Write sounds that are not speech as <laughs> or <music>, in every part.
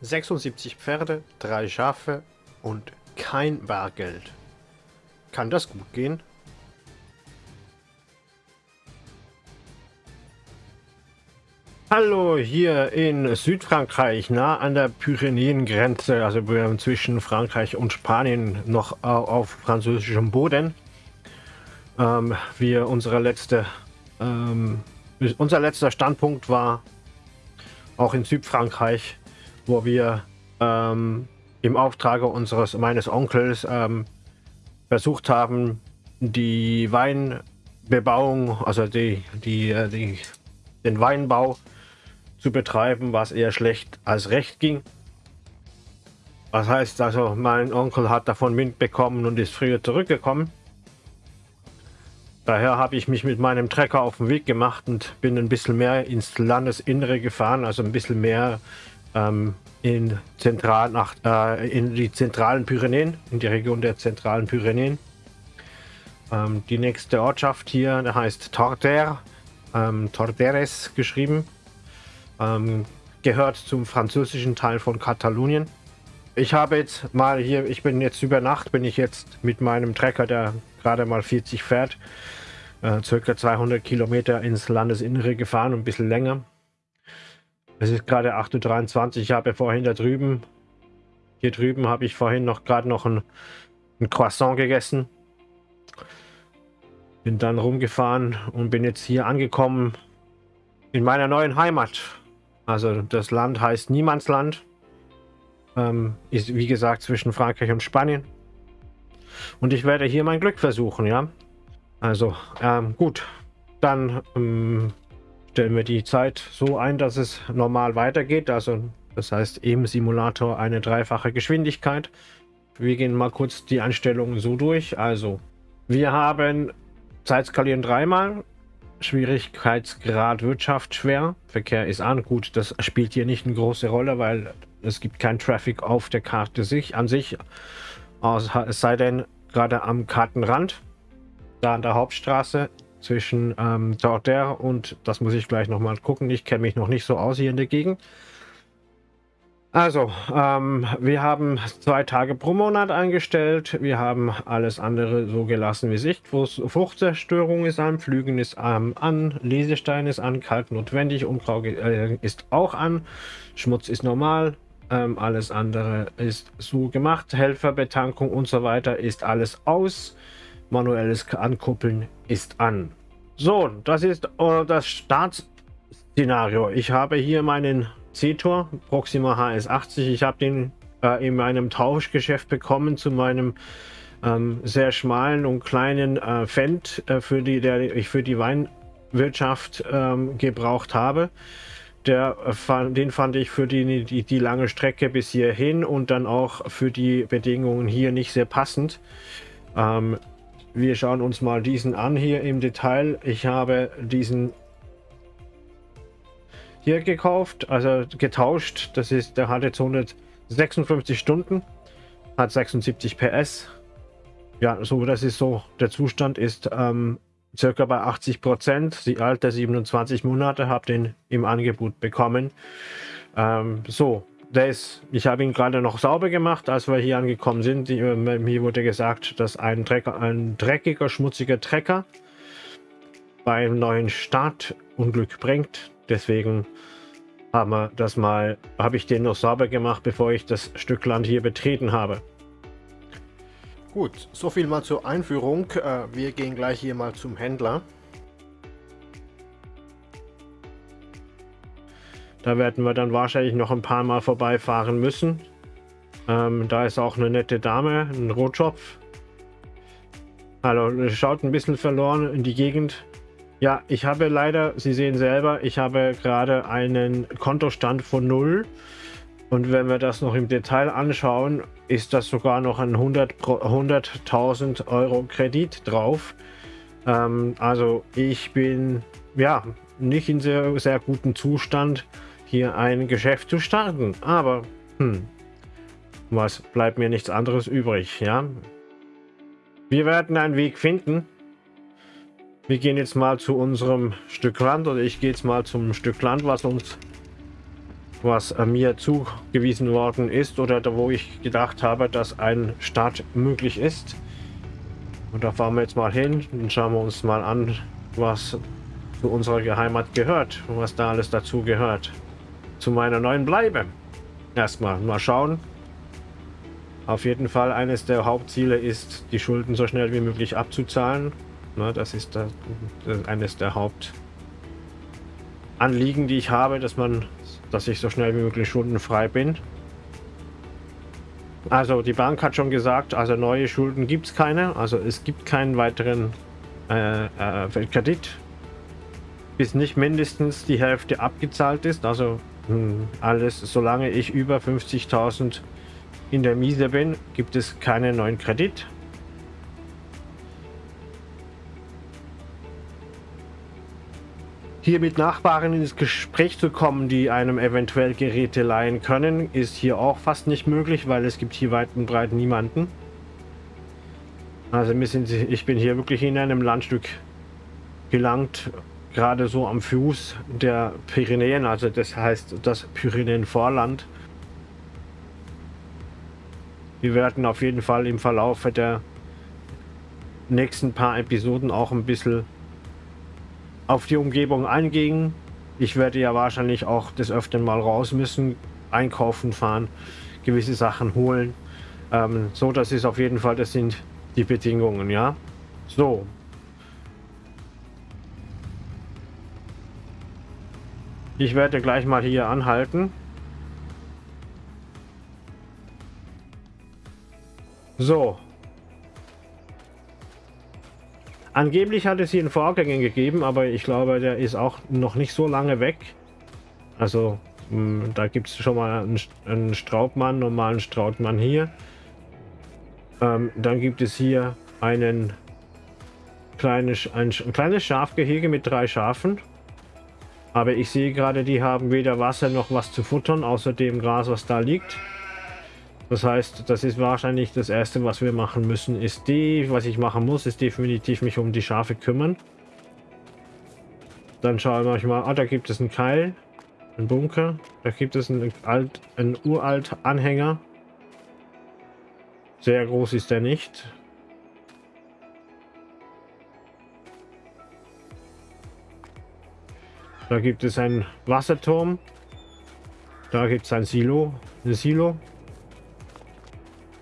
76 Pferde, drei Schafe und kein Bargeld. Kann das gut gehen? Hallo, hier in Südfrankreich, nah an der Pyrenäengrenze, also zwischen Frankreich und Spanien, noch auf französischem Boden. Ähm, wir unsere letzte, ähm, unser letzter Standpunkt war auch in Südfrankreich, wo wir ähm, im Auftrage unseres meines Onkels ähm, versucht haben, die Weinbebauung, also die, die, äh, die, den Weinbau zu betreiben, was eher schlecht als recht ging. Das heißt also, mein Onkel hat davon Wind bekommen und ist früher zurückgekommen. Daher habe ich mich mit meinem Trecker auf den Weg gemacht und bin ein bisschen mehr ins Landesinnere gefahren, also ein bisschen mehr ähm, in, zentral nach, äh, in die zentralen Pyrenäen, in die Region der zentralen Pyrenäen. Ähm, die nächste Ortschaft hier heißt Torter, ähm, Torderes geschrieben. Ähm, gehört zum französischen Teil von Katalonien. Ich habe jetzt mal hier, ich bin jetzt über Nacht, bin ich jetzt mit meinem Trecker, der gerade mal 40 fährt, äh, circa 200 Kilometer ins Landesinnere gefahren, ein bisschen länger. Es ist gerade 8.23 Uhr, ich habe vorhin da drüben, hier drüben habe ich vorhin noch gerade noch ein, ein Croissant gegessen. Bin dann rumgefahren und bin jetzt hier angekommen in meiner neuen Heimat. Also das Land heißt Niemandsland. Ähm, ist wie gesagt zwischen Frankreich und Spanien. Und ich werde hier mein Glück versuchen, ja. Also, ähm, gut. Dann ähm, stellen wir die Zeit so ein, dass es normal weitergeht. Also, das heißt im Simulator eine dreifache Geschwindigkeit. Wir gehen mal kurz die Einstellungen so durch. Also, wir haben Zeitskalieren dreimal, Schwierigkeitsgrad Wirtschaft schwer. Verkehr ist an. Gut, das spielt hier nicht eine große Rolle, weil es gibt kein Traffic auf der Karte sich, an sich. Es sei denn, gerade am Kartenrand, da an der Hauptstraße zwischen ähm, Torter und, das muss ich gleich nochmal gucken, ich kenne mich noch nicht so aus hier in der Gegend. Also, ähm, wir haben zwei Tage pro Monat eingestellt. Wir haben alles andere so gelassen wie Sicht. Fruchtzerstörung ist an, Flügen ist ähm, an, Lesestein ist an, Kalk notwendig, Unkraut äh, ist auch an, Schmutz ist normal, ähm, alles andere ist so gemacht. Helferbetankung und so weiter ist alles aus. Manuelles Ankuppeln ist an. So, das ist äh, das Startszenario. Ich habe hier meinen C-Tor, Proxima HS80. Ich habe den äh, in meinem Tauschgeschäft bekommen zu meinem ähm, sehr schmalen und kleinen äh, Fendt, äh, für die der ich für die Weinwirtschaft ähm, gebraucht habe. Der, den fand ich für die, die, die lange Strecke bis hierhin und dann auch für die Bedingungen hier nicht sehr passend. Ähm, wir schauen uns mal diesen an hier im Detail. Ich habe diesen hier gekauft, also getauscht. Das ist, der hat jetzt 156 Stunden, hat 76 PS. Ja, so das ist so, der Zustand ist ähm, circa bei 80 Prozent. Die alte 27 Monate habe den im Angebot bekommen. Ähm, so, der ich habe ihn gerade noch sauber gemacht, als wir hier angekommen sind. Äh, mir wurde gesagt, dass ein, Trecker, ein dreckiger, schmutziger Trecker beim neuen Start Unglück bringt. Deswegen haben wir das mal, habe ich den noch sauber gemacht, bevor ich das Stück Land hier betreten habe. Gut, so viel mal zur Einführung. Äh, wir gehen gleich hier mal zum Händler. Da werden wir dann wahrscheinlich noch ein paar Mal vorbeifahren müssen. Ähm, da ist auch eine nette Dame, ein Rotschopf. Hallo, schaut ein bisschen verloren in die Gegend. Ja, ich habe leider, Sie sehen selber, ich habe gerade einen Kontostand von 0. Und wenn wir das noch im Detail anschauen, ist das sogar noch ein 100.000 100 Euro Kredit drauf. Ähm, also ich bin ja nicht in sehr, sehr gutem Zustand, hier ein Geschäft zu starten. Aber hm, was bleibt mir nichts anderes übrig, ja? Wir werden einen Weg finden. Wir gehen jetzt mal zu unserem Stück Land oder ich gehe jetzt mal zum Stück Land, was uns was äh, mir zugewiesen worden ist oder da, wo ich gedacht habe, dass ein Start möglich ist. Und da fahren wir jetzt mal hin und schauen wir uns mal an, was zu unserer Geheimat gehört und was da alles dazu gehört. Zu meiner neuen Bleibe. Erstmal mal schauen. Auf jeden Fall eines der Hauptziele ist, die Schulden so schnell wie möglich abzuzahlen. Das ist das eines der Hauptanliegen, die ich habe, dass man, dass ich so schnell wie möglich schuldenfrei bin. Also die Bank hat schon gesagt, also neue Schulden gibt es keine. Also es gibt keinen weiteren äh, äh, Kredit, bis nicht mindestens die Hälfte abgezahlt ist. Also alles, solange ich über 50.000 in der Miese bin, gibt es keinen neuen Kredit. Hier mit Nachbarn ins Gespräch zu kommen, die einem eventuell Geräte leihen können, ist hier auch fast nicht möglich, weil es gibt hier weit und breit niemanden. Also ich bin hier wirklich in einem Landstück gelangt, gerade so am Fuß der Pyrenäen, also das heißt das Pyrenäenvorland. Wir werden auf jeden Fall im Verlauf der nächsten paar Episoden auch ein bisschen auf die Umgebung eingehen. Ich werde ja wahrscheinlich auch des Öfteren mal raus müssen, einkaufen fahren, gewisse Sachen holen. Ähm, so, das ist auf jeden Fall, das sind die Bedingungen, ja. So. Ich werde gleich mal hier anhalten. So, Angeblich hat es hier einen Vorgänger gegeben, aber ich glaube, der ist auch noch nicht so lange weg. Also, hm, da gibt es schon mal einen, Straubmann, normalen Strautmann hier. Ähm, dann gibt es hier einen kleines, ein, ein kleines Schafgehege mit drei Schafen. Aber ich sehe gerade, die haben weder Wasser noch was zu futtern, außer dem Gras, was da liegt. Das heißt, das ist wahrscheinlich das Erste, was wir machen müssen, ist die, was ich machen muss, ist definitiv mich um die Schafe kümmern. Dann schauen wir mal, ah, da gibt es einen Keil, einen Bunker, da gibt es einen, alt, einen uralt Anhänger. Sehr groß ist der nicht. Da gibt es einen Wasserturm. Da gibt es ein Silo, ein Silo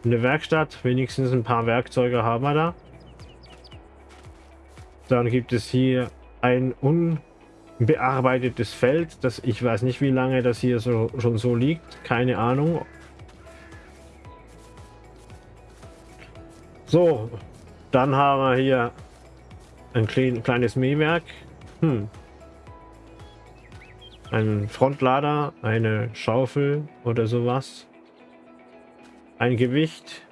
eine Werkstatt. Wenigstens ein paar Werkzeuge haben wir da. Dann gibt es hier ein unbearbeitetes Feld. Das, ich weiß nicht, wie lange das hier so, schon so liegt. Keine Ahnung. So, dann haben wir hier ein klein, kleines Mähwerk. Hm. Ein Frontlader, eine Schaufel oder sowas ein Gewicht.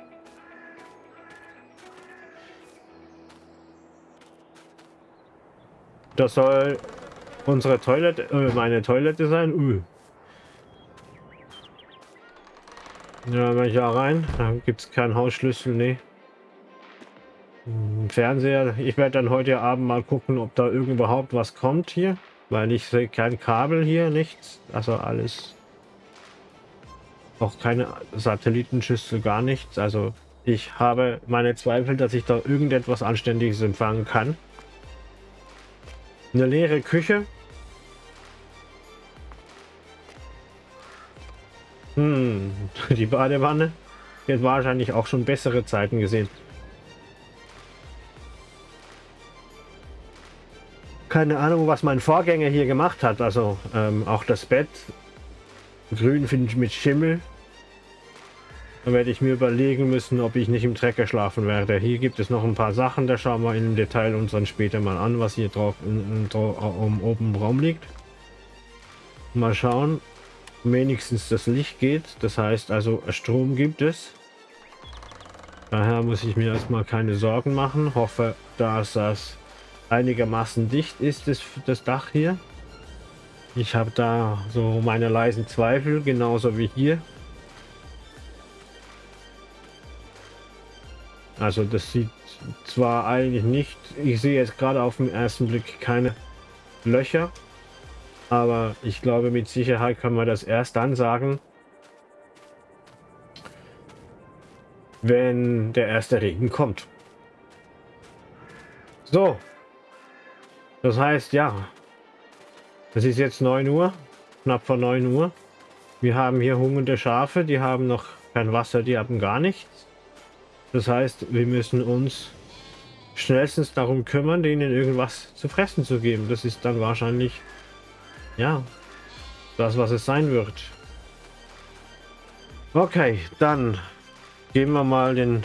Das soll unsere Toilette, äh, meine Toilette sein. Uh. Ja, wenn ich da rein, da gibt es keinen Hausschlüssel, nee. Hm, Fernseher, ich werde dann heute Abend mal gucken, ob da überhaupt was kommt hier, weil ich sehe kein Kabel hier, nichts, also alles auch keine Satellitenschüssel, gar nichts. Also ich habe meine Zweifel, dass ich da irgendetwas Anständiges empfangen kann. Eine leere Küche. Hm, <laughs> die Badewanne. Jetzt wahrscheinlich auch schon bessere Zeiten gesehen. Keine Ahnung, was mein Vorgänger hier gemacht hat. Also ähm, auch das Bett. Grün finde ich mit Schimmel. Dann werde ich mir überlegen müssen, ob ich nicht im Trecker schlafen werde. Hier gibt es noch ein paar Sachen, da schauen wir im Detail uns dann später mal an, was hier drauf um, oben im Raum liegt. Mal schauen. Wenigstens das Licht geht, das heißt also Strom gibt es. Daher muss ich mir erstmal keine Sorgen machen. Hoffe, dass das einigermaßen dicht ist, das, das Dach hier. Ich habe da so meine leisen Zweifel, genauso wie hier. Also das sieht zwar eigentlich nicht, ich sehe jetzt gerade auf den ersten Blick keine Löcher, Aber ich glaube, mit Sicherheit können wir das erst dann sagen, wenn der erste Regen kommt. So. Das heißt, ja. Es ist jetzt 9 Uhr. Knapp vor 9 Uhr. Wir haben hier hungernde Schafe. Die haben noch kein Wasser. Die haben gar nichts. Das heißt, wir müssen uns schnellstens darum kümmern, denen irgendwas zu fressen zu geben. Das ist dann wahrscheinlich ja, das, was es sein wird. Okay, dann gehen wir mal den...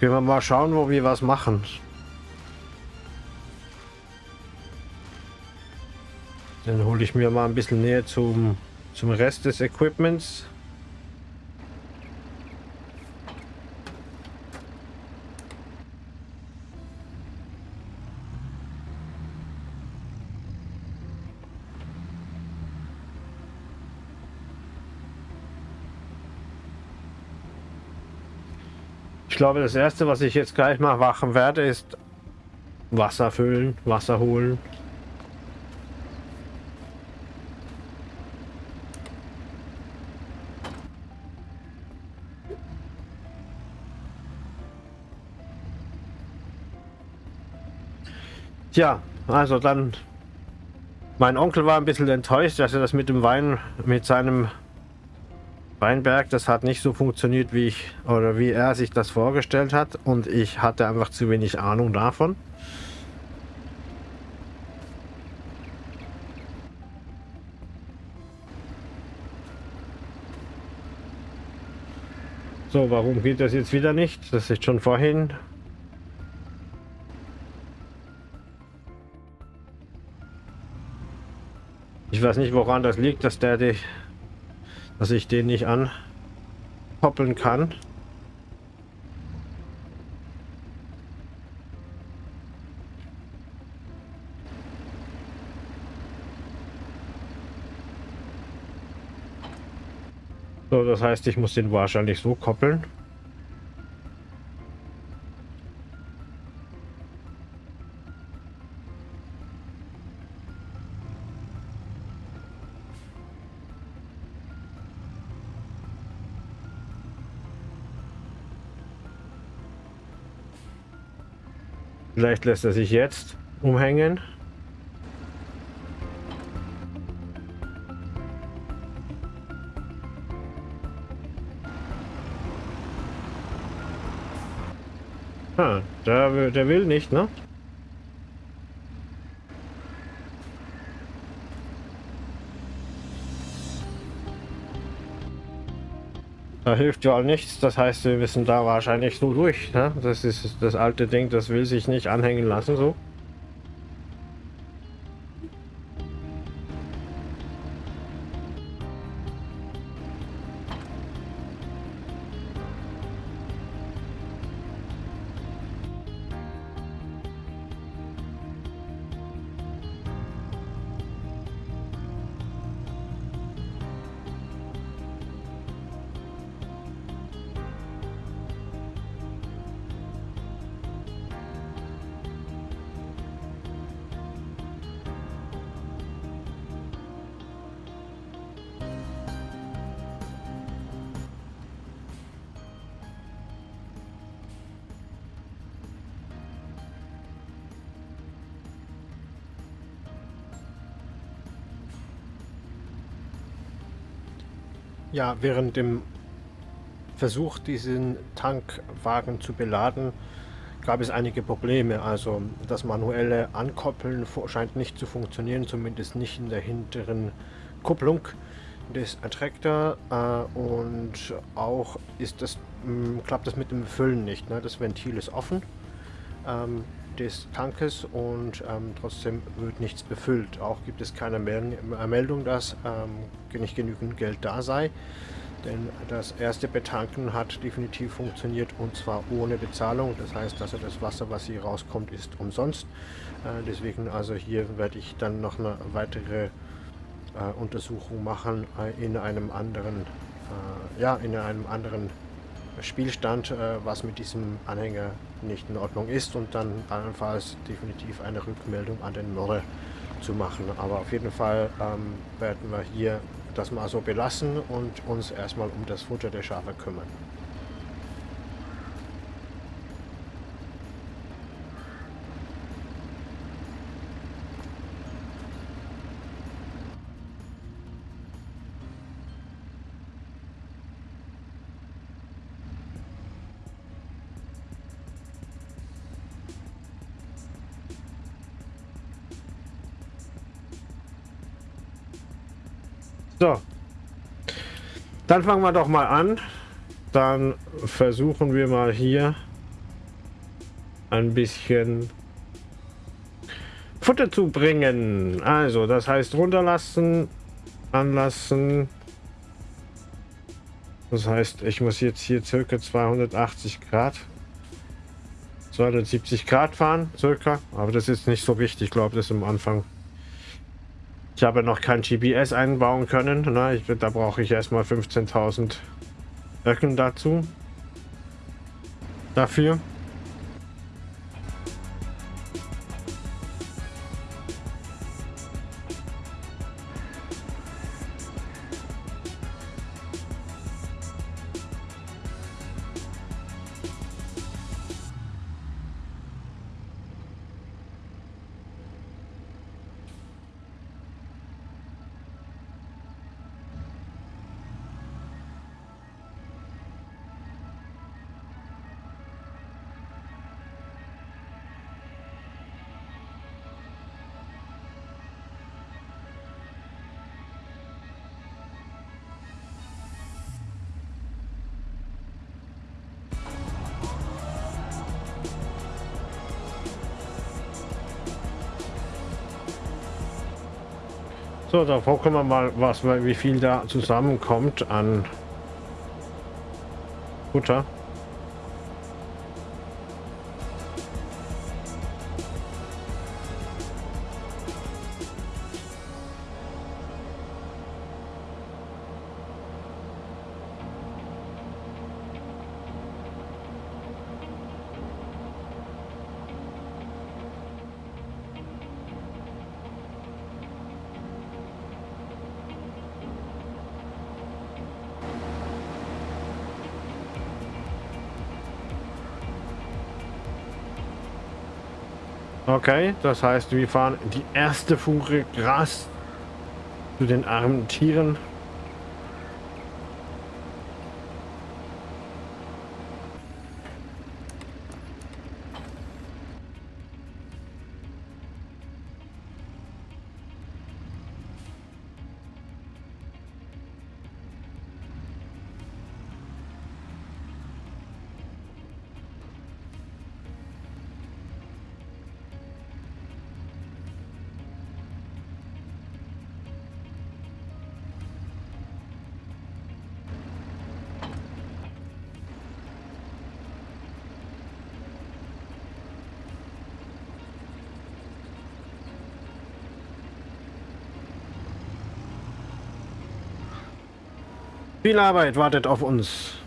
Gehen wir mal schauen, wo wir was machen. Dann hole ich mir mal ein bisschen näher zum, zum Rest des Equipments. glaube, das erste, was ich jetzt gleich mal machen werde, ist Wasser füllen, Wasser holen. Tja, also dann, mein Onkel war ein bisschen enttäuscht, dass er das mit dem Wein, mit seinem Weinberg, das hat nicht so funktioniert, wie ich oder wie er sich das vorgestellt hat und ich hatte einfach zu wenig Ahnung davon. So, warum geht das jetzt wieder nicht? Das ist schon vorhin. Ich weiß nicht, woran das liegt, dass der die dass ich den nicht ankoppeln kann. So, das heißt, ich muss den wahrscheinlich so koppeln. Vielleicht lässt er sich jetzt umhängen. Ah, der, der will nicht, ne? Da hilft ja nichts, das heißt, wir müssen da wahrscheinlich so durch. Ne? Das ist das alte Ding, das will sich nicht anhängen lassen so. Ja, während dem Versuch, diesen Tankwagen zu beladen, gab es einige Probleme. Also das manuelle Ankoppeln scheint nicht zu funktionieren, zumindest nicht in der hinteren Kupplung des Attraktor äh, und auch ist das, mh, klappt das mit dem Füllen nicht. Ne? Das Ventil ist offen. Ähm, des Tankes und ähm, trotzdem wird nichts befüllt. Auch gibt es keine Meldung, dass ähm, nicht genügend Geld da sei. Denn das erste Betanken hat definitiv funktioniert und zwar ohne Bezahlung. Das heißt, also das Wasser, was hier rauskommt, ist umsonst. Äh, deswegen also hier werde ich dann noch eine weitere äh, Untersuchung machen äh, in einem anderen, äh, ja, in einem anderen Spielstand, äh, was mit diesem Anhänger nicht in Ordnung ist und dann allenfalls definitiv eine Rückmeldung an den Mörder zu machen. Aber auf jeden Fall ähm, werden wir hier das mal so belassen und uns erstmal um das Futter der Schafe kümmern. Dann fangen wir doch mal an. Dann versuchen wir mal hier ein bisschen Futter zu bringen. Also, das heißt runterlassen, anlassen. Das heißt, ich muss jetzt hier circa 280 Grad, 270 Grad fahren, circa. Aber das ist nicht so wichtig, ich glaube, das am Anfang ich habe noch kein GPS einbauen können. Na, ich, da brauche ich erstmal 15.000 Öcken dazu. Dafür. So, davor gucken wir mal, was, wie viel da zusammenkommt an Butter. Okay, das heißt, wir fahren die erste Fuhre Gras zu den armen Tieren. Viel Arbeit wartet auf uns.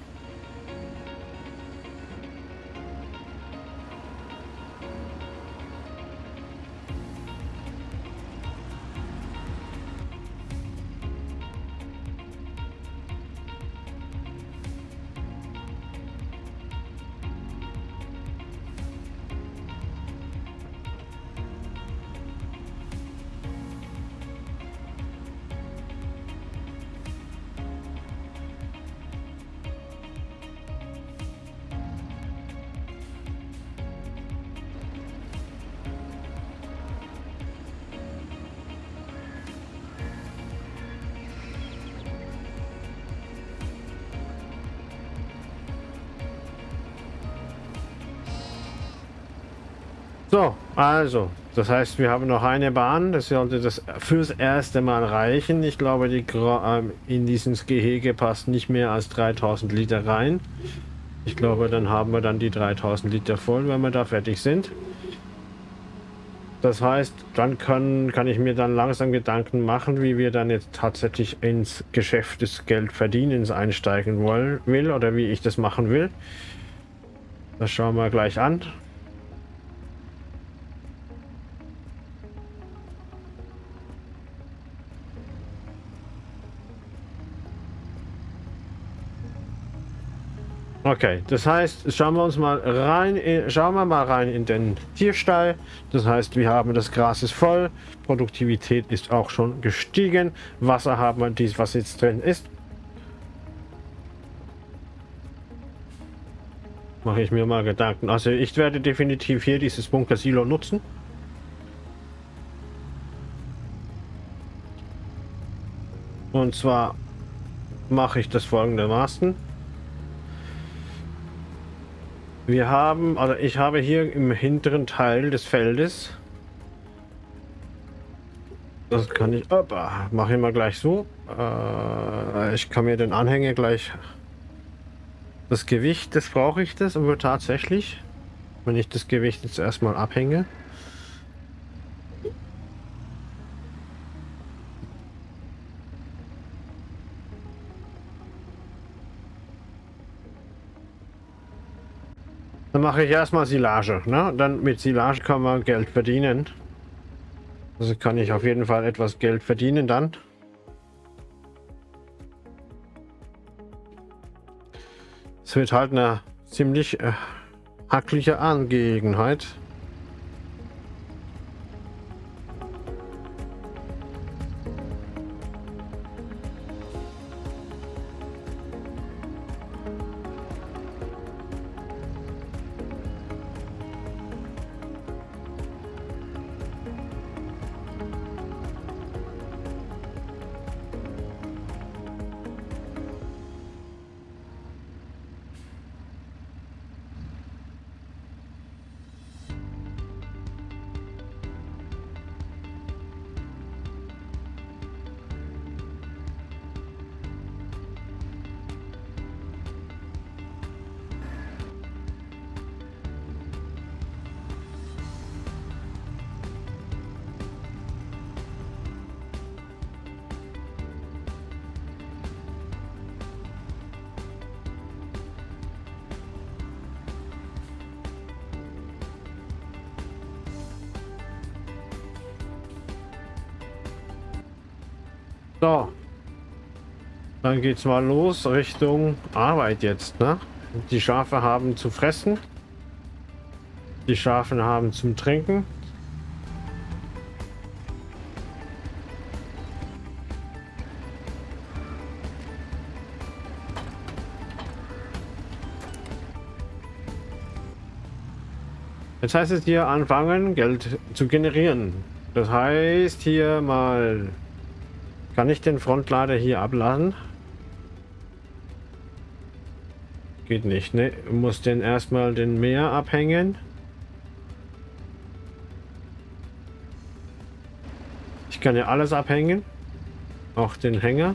Also, das heißt, wir haben noch eine Bahn. Das sollte das fürs erste Mal reichen. Ich glaube, die ähm, in dieses Gehege passt nicht mehr als 3000 Liter rein. Ich glaube, dann haben wir dann die 3000 Liter voll, wenn wir da fertig sind. Das heißt, dann können, kann ich mir dann langsam Gedanken machen, wie wir dann jetzt tatsächlich ins Geschäft des Geldverdienens einsteigen wollen, will oder wie ich das machen will. Das schauen wir gleich an. Okay, das heißt, schauen wir uns mal rein, schauen wir mal rein in den Tierstall. Das heißt, wir haben das Gras ist voll, Produktivität ist auch schon gestiegen, Wasser haben wir dies, was jetzt drin ist. Mache ich mir mal Gedanken. Also ich werde definitiv hier dieses Bunker-Silo nutzen. Und zwar mache ich das folgendermaßen. Wir haben, also ich habe hier im hinteren Teil des Feldes, das kann ich, opa, mache ich mal gleich so. Äh, ich kann mir den Anhänger gleich, das Gewicht, das brauche ich das, aber tatsächlich, wenn ich das Gewicht jetzt erstmal abhänge. Dann mache ich erstmal Silage. Ne? Dann mit Silage kann man Geld verdienen. Also kann ich auf jeden Fall etwas Geld verdienen dann. Es wird halt eine ziemlich äh, hackliche Angelegenheit. So. Dann geht's mal los Richtung Arbeit jetzt, ne? Die Schafe haben zu fressen. Die Schafe haben zum Trinken. Jetzt heißt es hier anfangen, Geld zu generieren. Das heißt hier mal kann ich den Frontlader hier abladen? Geht nicht, ne? Muss den erstmal den Meer abhängen. Ich kann ja alles abhängen. Auch den Hänger.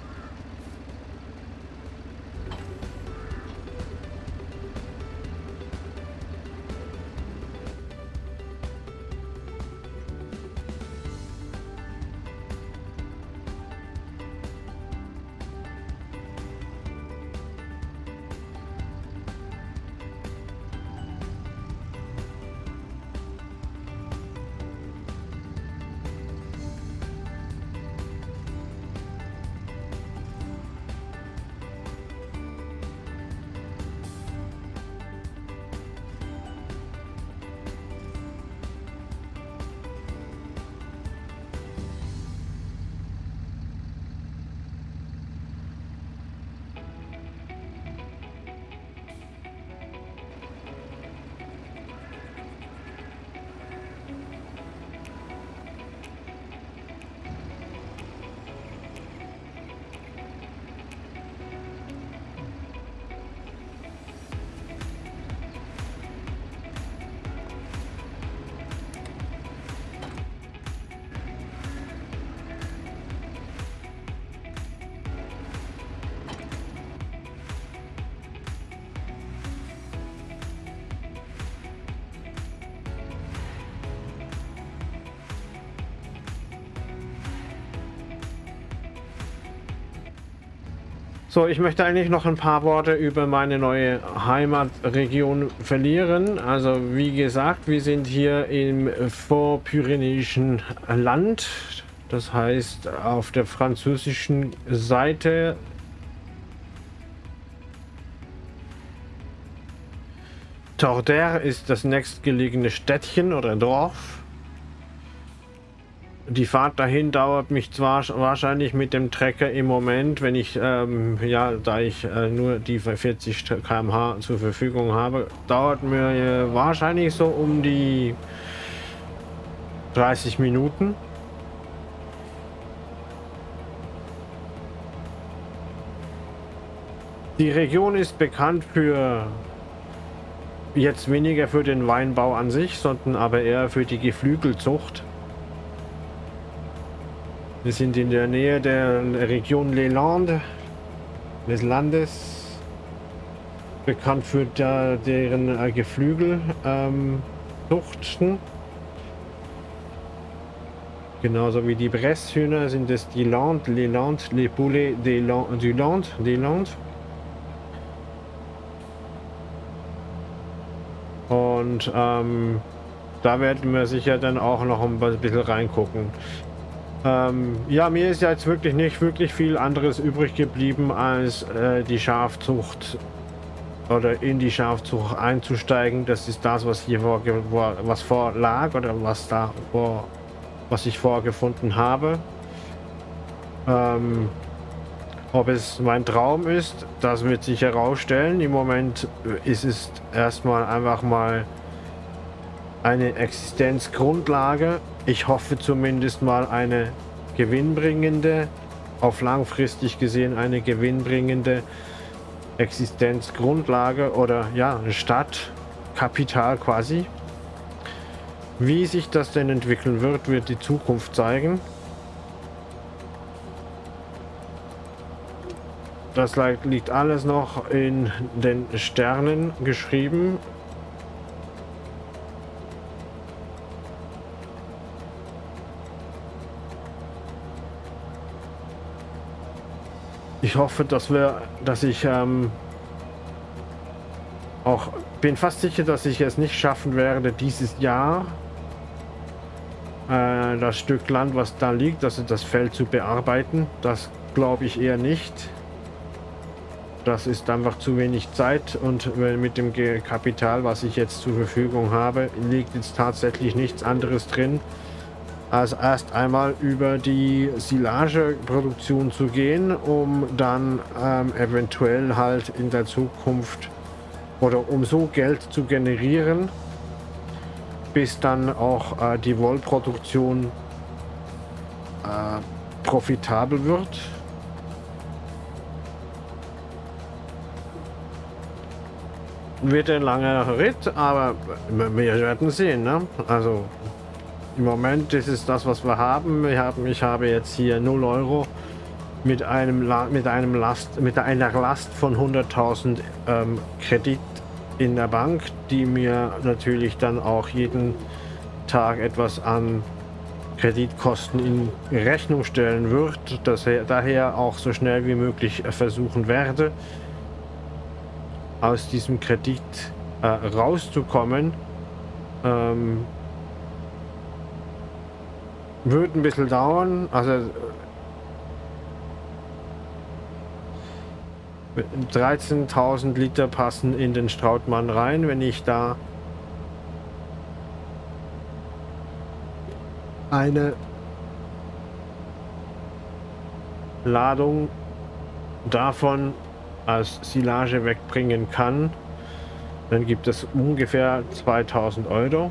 So, ich möchte eigentlich noch ein paar Worte über meine neue Heimatregion verlieren. Also wie gesagt, wir sind hier im vorpyrenäischen Land. Das heißt, auf der französischen Seite Torder ist das nächstgelegene Städtchen oder Dorf. Die Fahrt dahin dauert mich zwar wahrscheinlich mit dem Trecker im Moment, wenn ich, ähm, ja, da ich äh, nur die 40 km/h zur Verfügung habe, dauert mir äh, wahrscheinlich so um die 30 Minuten. Die Region ist bekannt für jetzt weniger für den Weinbau an sich, sondern aber eher für die Geflügelzucht. Wir sind in der Nähe der Region Les Landes, des Landes, bekannt für der, deren äh, Geflügelzuchten. Ähm, Genauso wie die Bresshühner sind es die Landes, les Landes, les Poulets des Landes, du Land, des Landes. Und ähm, da werden wir sicher dann auch noch ein bisschen reingucken. Ähm, ja, mir ist jetzt wirklich nicht wirklich viel anderes übrig geblieben, als äh, die Schafzucht oder in die Schafzucht einzusteigen. Das ist das, was hier vor, was vorlag oder was da vor, was ich vorgefunden habe. Ähm, ob es mein Traum ist, das wird sich herausstellen. Im Moment ist es erstmal einfach mal eine Existenzgrundlage ich hoffe zumindest mal eine gewinnbringende, auf langfristig gesehen eine gewinnbringende Existenzgrundlage oder ja, Stadtkapital quasi. Wie sich das denn entwickeln wird, wird die Zukunft zeigen. Das liegt alles noch in den Sternen geschrieben Ich hoffe, dass wir, dass ich ähm, auch bin fast sicher, dass ich es nicht schaffen werde dieses Jahr äh, das Stück Land, was da liegt, also das Feld zu bearbeiten. Das glaube ich eher nicht. Das ist einfach zu wenig Zeit und mit dem Kapital, was ich jetzt zur Verfügung habe, liegt jetzt tatsächlich nichts anderes drin, als erst einmal über die Silageproduktion zu gehen, um dann ähm, eventuell halt in der Zukunft oder um so Geld zu generieren, bis dann auch äh, die Wollproduktion äh, profitabel wird. Wird ein langer Ritt, aber wir werden sehen. Ne? Also im Moment ist es das, was wir haben. Wir haben ich habe jetzt hier 0 Euro mit einem mit einem Last mit einer Last von 100.000 ähm, Kredit in der Bank, die mir natürlich dann auch jeden Tag etwas an Kreditkosten in Rechnung stellen wird, dass er daher auch so schnell wie möglich versuchen werde, aus diesem Kredit äh, rauszukommen. Ähm, wird ein bisschen dauern. Also 13.000 Liter passen in den Strautmann rein. Wenn ich da eine Ladung davon als Silage wegbringen kann, dann gibt es ungefähr 2000 Euro.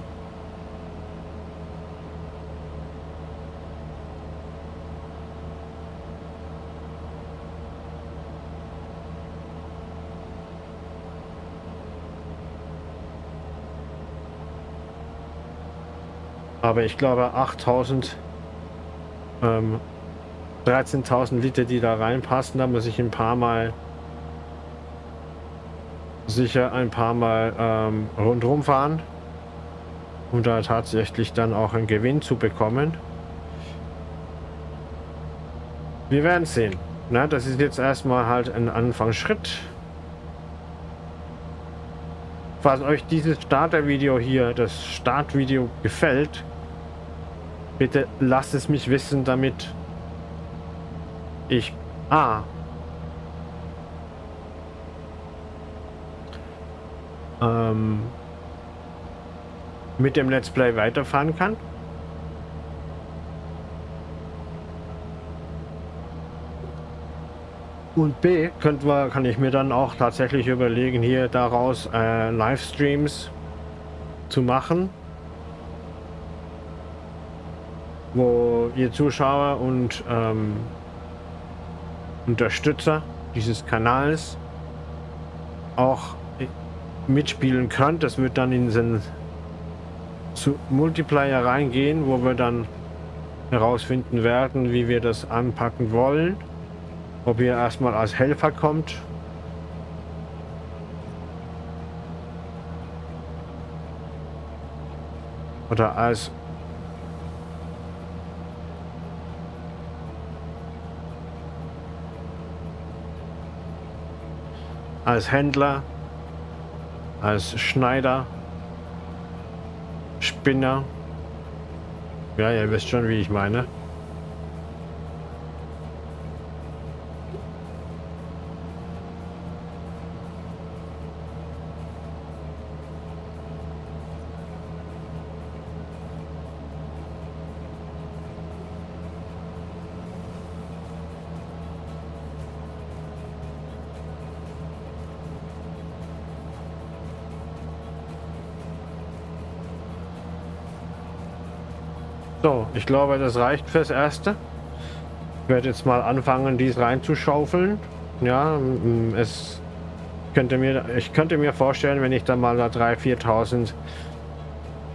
Aber ich glaube 8000, ähm, 13.000 Liter, die da reinpassen, da muss ich ein paar Mal, sicher ein paar Mal ähm, rundherum fahren, um da tatsächlich dann auch einen Gewinn zu bekommen. Wir werden sehen. Na, das ist jetzt erstmal halt ein Anfangsschritt. Falls euch dieses Starter-Video hier, das Startvideo gefällt, bitte lasst es mich wissen, damit ich A. Ähm, mit dem Let's Play weiterfahren kann. Und B, könnte wir, kann ich mir dann auch tatsächlich überlegen, hier daraus äh, Livestreams zu machen, wo ihr Zuschauer und ähm, Unterstützer dieses Kanals auch mitspielen könnt. Das wird dann in den Multiplayer reingehen, wo wir dann herausfinden werden, wie wir das anpacken wollen. Ob ihr erstmal als Helfer kommt. Oder als als Händler, als Schneider, Spinner. Ja, ihr wisst schon, wie ich meine. So, ich glaube, das reicht fürs Erste. Ich werde jetzt mal anfangen, dies reinzuschaufeln. Ja, es könnte mir, ich könnte mir vorstellen, wenn ich dann mal da 3.000, 4.000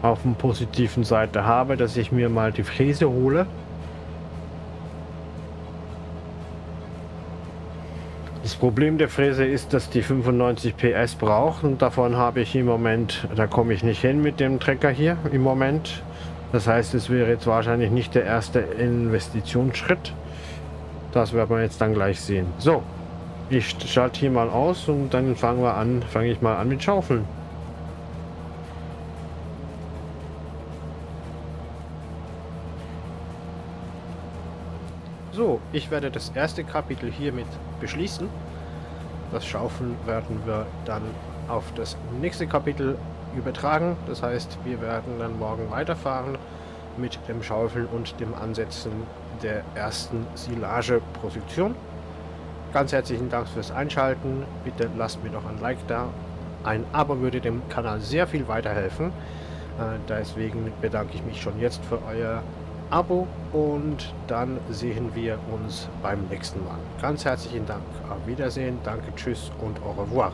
auf der positiven Seite habe, dass ich mir mal die Fräse hole. Das Problem der Fräse ist, dass die 95 PS braucht und davon habe ich im Moment, da komme ich nicht hin mit dem Trecker hier im Moment. Das heißt, es wäre jetzt wahrscheinlich nicht der erste Investitionsschritt. Das werden wir jetzt dann gleich sehen. So, ich schalte hier mal aus und dann fangen wir an, fange ich mal an mit Schaufeln. So, ich werde das erste Kapitel hiermit beschließen. Das Schaufeln werden wir dann auf das nächste Kapitel übertragen. Das heißt, wir werden dann morgen weiterfahren mit dem Schaufeln und dem Ansetzen der ersten Silageproduktion. Ganz herzlichen Dank fürs Einschalten. Bitte lasst mir noch ein Like da. Ein Abo würde dem Kanal sehr viel weiterhelfen. Äh, deswegen bedanke ich mich schon jetzt für euer Abo und dann sehen wir uns beim nächsten Mal. Ganz herzlichen Dank. Auf Wiedersehen, danke, tschüss und au revoir.